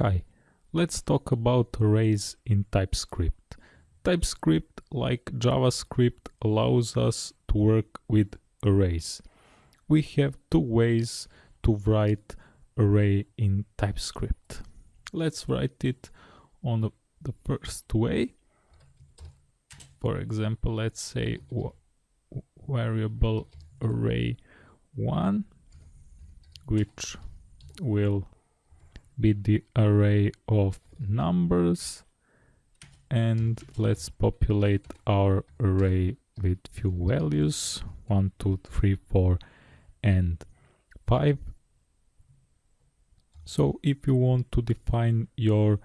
Hi, let's talk about arrays in TypeScript. TypeScript, like JavaScript, allows us to work with arrays. We have two ways to write array in TypeScript. Let's write it on the, first way. For example, let's say variable array 1 which will be the array of numbers. And let's populate our array with few values. 1 2 3 4 and 5 so if you want to define your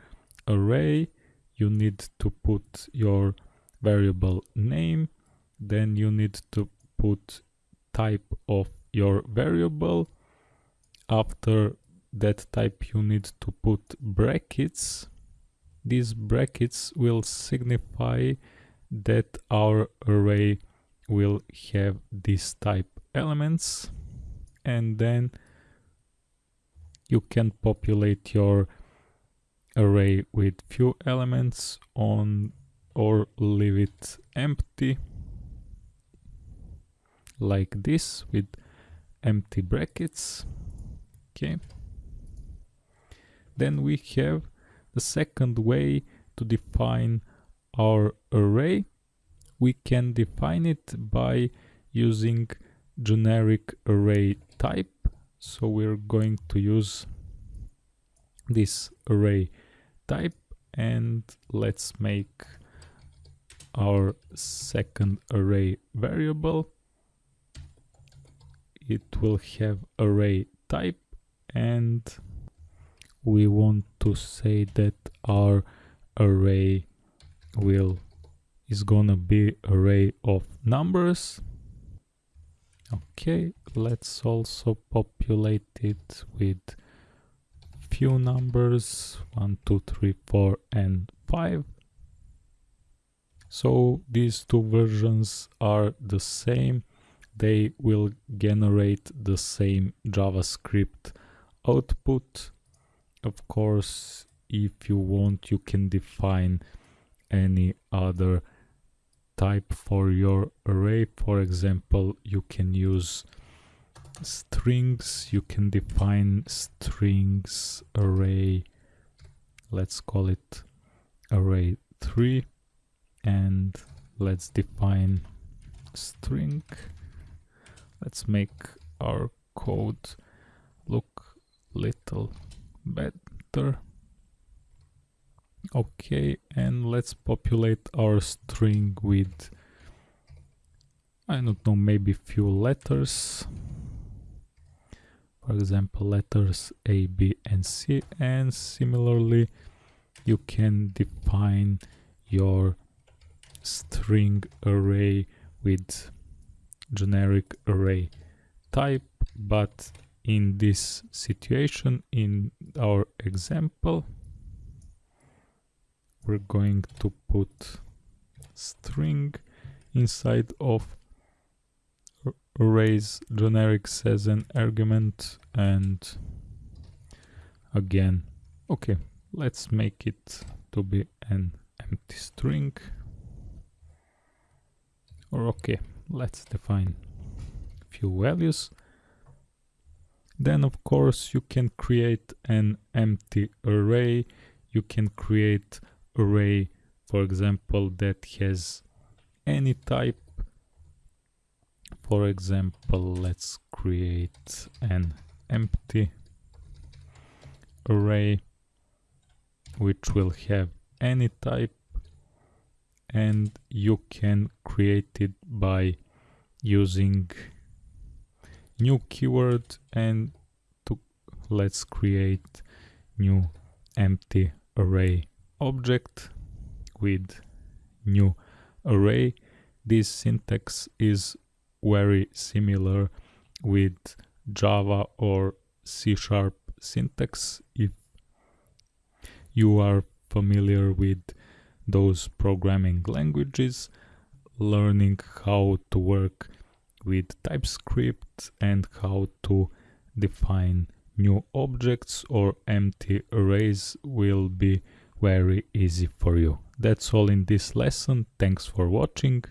array you need to put your variable name. Then you need to put type of your variable. After that type you need to put brackets. These brackets will signify that our array will have this type elements. And then you can populate your array with few elements on or leave it empty. Like this with empty brackets. Okay then we have the second way to define our array. We can define it by using generic array type. So we're going to use this array type and let's make our second array variable. It will have array type and we want to say that our array will is gonna be array of numbers. Okay let's also populate it with few numbers one two three four and five. So these two versions are the same. They will generate the same javascript output of course if you want you can define any other type for your array. For example you can use strings. You can define strings array. Let's call it array 3 and let's define string. Let's make our code look little better. Okay and let's populate our string with I don't know maybe few letters. For example letters A, B and C. And similarly you can define your string array with generic array type but in this situation in our example we're going to put string inside of arrays generics as an argument and again okay let's make it to be an empty string. Or okay let's define few values then of course you can create an empty array. You can create array, for example, that has any type. For example, let's create an empty array which will have any type and you can create it by using new keyword and to let's create new empty array object with new array. This syntax is very similar with java or c sharp syntax. If you are familiar with those programming languages learning how to work with TypeScript and how to define new objects or empty arrays will be very easy for you. That's all in this lesson. Thanks for watching.